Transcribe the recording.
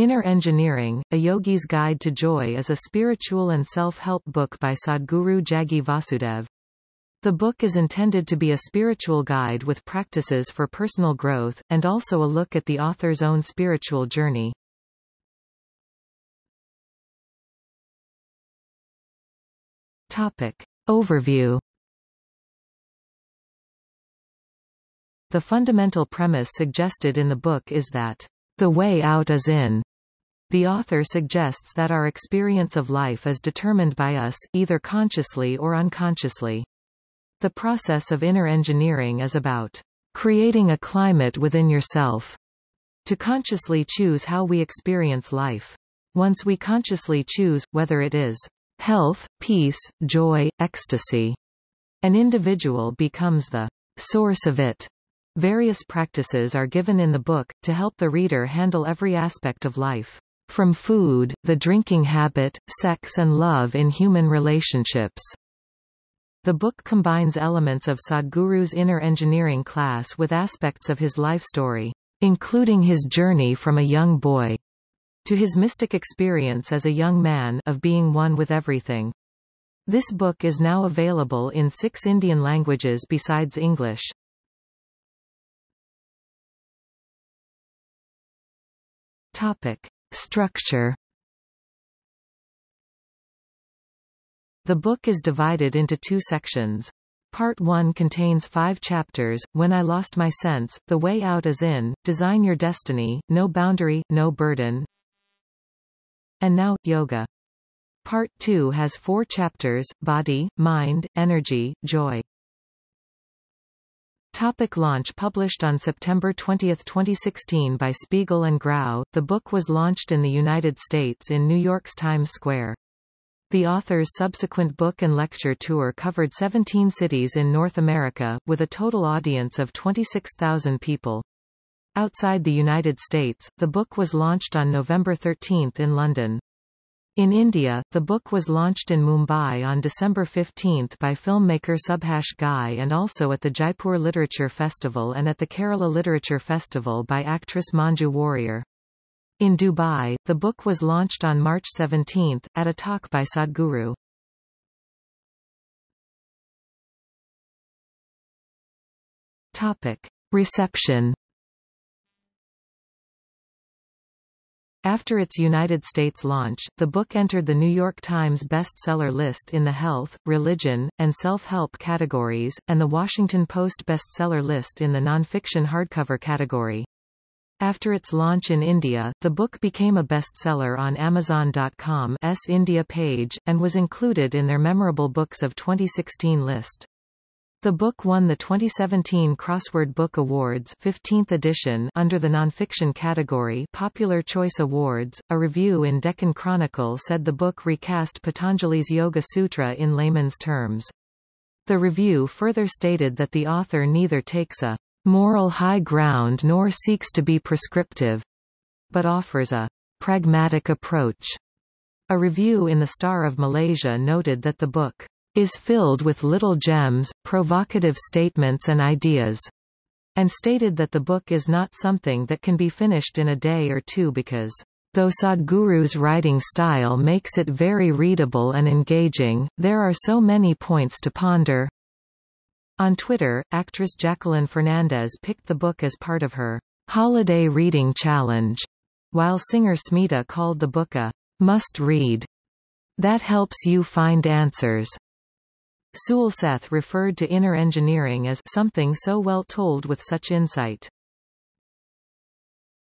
Inner Engineering, A Yogi's Guide to Joy is a spiritual and self-help book by Sadhguru Jaggi Vasudev. The book is intended to be a spiritual guide with practices for personal growth, and also a look at the author's own spiritual journey. Topic. Overview The fundamental premise suggested in the book is that the way out is in. The author suggests that our experience of life is determined by us, either consciously or unconsciously. The process of inner engineering is about creating a climate within yourself to consciously choose how we experience life. Once we consciously choose, whether it is health, peace, joy, ecstasy, an individual becomes the source of it. Various practices are given in the book, to help the reader handle every aspect of life. From food, the drinking habit, sex and love in human relationships. The book combines elements of Sadhguru's inner engineering class with aspects of his life story, including his journey from a young boy to his mystic experience as a young man of being one with everything. This book is now available in six Indian languages besides English. Topic. Structure The book is divided into two sections. Part 1 contains five chapters, When I Lost My Sense, The Way Out is In, Design Your Destiny, No Boundary, No Burden, and Now, Yoga. Part 2 has four chapters, Body, Mind, Energy, Joy. Topic launch Published on September 20, 2016 by Spiegel and Grau, the book was launched in the United States in New York's Times Square. The author's subsequent book and lecture tour covered 17 cities in North America, with a total audience of 26,000 people. Outside the United States, the book was launched on November 13 in London. In India, the book was launched in Mumbai on December 15 by filmmaker Subhash Ghai and also at the Jaipur Literature Festival and at the Kerala Literature Festival by actress Manju Warrier. In Dubai, the book was launched on March 17, at a talk by Sadhguru. Topic. Reception After its United States launch, the book entered the New York Times bestseller list in the health, religion, and self-help categories, and the Washington Post bestseller list in the nonfiction hardcover category. After its launch in India, the book became a bestseller on Amazon.com's India page, and was included in their Memorable Books of 2016 list. The book won the 2017 Crossword Book Awards 15th edition under the nonfiction category Popular Choice Awards. A review in Deccan Chronicle said the book recast Patanjali's Yoga Sutra in layman's terms. The review further stated that the author neither takes a moral high ground nor seeks to be prescriptive, but offers a pragmatic approach. A review in the Star of Malaysia noted that the book is filled with little gems, provocative statements and ideas, and stated that the book is not something that can be finished in a day or two because Though Sadhguru's writing style makes it very readable and engaging, there are so many points to ponder. On Twitter, actress Jacqueline Fernandez picked the book as part of her holiday reading challenge, while singer Smita called the book a must-read. That helps you find answers. Seth referred to inner engineering as something so well told with such insight.